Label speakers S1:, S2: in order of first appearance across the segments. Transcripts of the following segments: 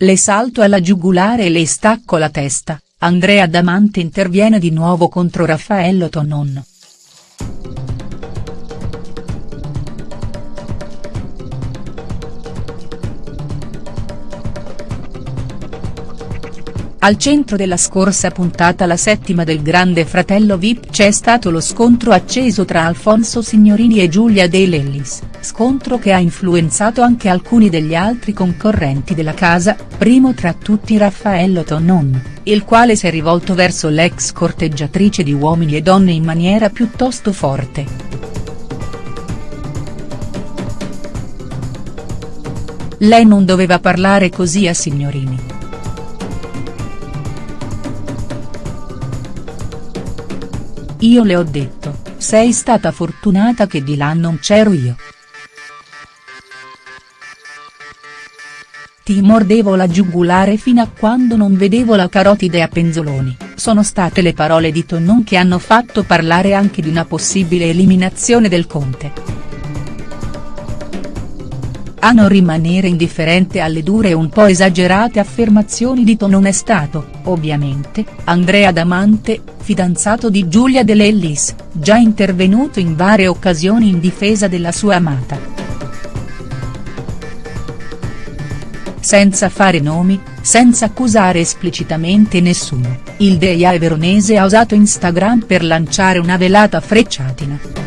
S1: le salto alla giugulare e le stacco la testa, Andrea Damante interviene di nuovo contro Raffaello Tonon. Al centro della scorsa puntata la settima del Grande Fratello Vip c'è stato lo scontro acceso tra Alfonso Signorini e Giulia De Lellis, scontro che ha influenzato anche alcuni degli altri concorrenti della casa, primo tra tutti Raffaello Tonon, il quale si è rivolto verso l'ex corteggiatrice di uomini e donne in maniera piuttosto forte. Lei non doveva parlare così a Signorini. Io le ho detto, sei stata fortunata che di là non c'ero io. Ti mordevo la giugulare fino a quando non vedevo la carotide a penzoloni, sono state le parole di Tonnon che hanno fatto parlare anche di una possibile eliminazione del Conte a non rimanere indifferente alle dure e un po' esagerate affermazioni di Tonon è stato, ovviamente, Andrea Damante, fidanzato di Giulia De Lellis, già intervenuto in varie occasioni in difesa della sua amata. Senza fare nomi, senza accusare esplicitamente nessuno, il Deia veronese ha usato Instagram per lanciare una velata frecciatina.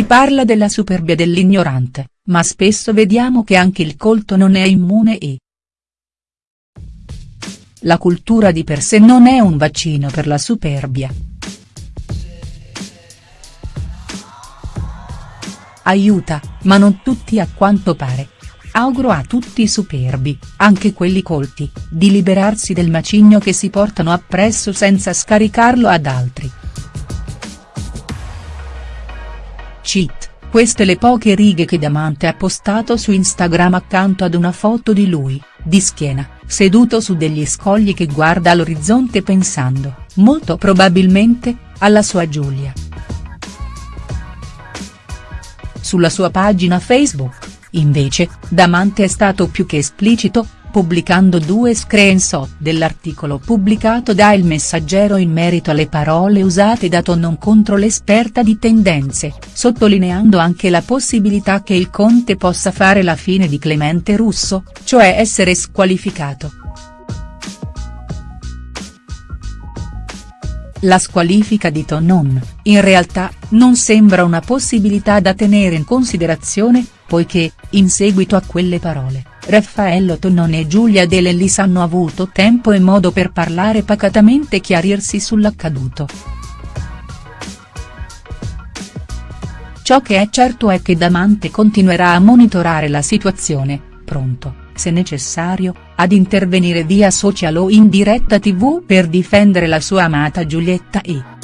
S1: Si parla della superbia dell'ignorante, ma spesso vediamo che anche il colto non è immune e. La cultura di per sé non è un vaccino per la superbia. Aiuta, ma non tutti a quanto pare. Auguro a tutti i superbi, anche quelli colti, di liberarsi del macigno che si portano appresso senza scaricarlo ad altri. Cheat, queste le poche righe che Damante ha postato su Instagram accanto ad una foto di lui, di schiena, seduto su degli scogli che guarda all'orizzonte pensando, molto probabilmente, alla sua Giulia. Sulla sua pagina Facebook, invece, Damante è stato più che esplicito, pubblicando due screenshot dell'articolo pubblicato da Il Messaggero in merito alle parole usate da Tonnon contro l'esperta di tendenze, sottolineando anche la possibilità che il Conte possa fare la fine di Clemente Russo, cioè essere squalificato. La squalifica di Tonnon, in realtà, non sembra una possibilità da tenere in considerazione, poiché, in seguito a quelle parole, Raffaello Tonnon e Giulia De Lellis hanno avuto tempo e modo per parlare pacatamente e chiarirsi sull'accaduto. Ciò che è certo è che Damante continuerà a monitorare la situazione, pronto, se necessario, ad intervenire via social o in diretta tv per difendere la sua amata Giulietta e.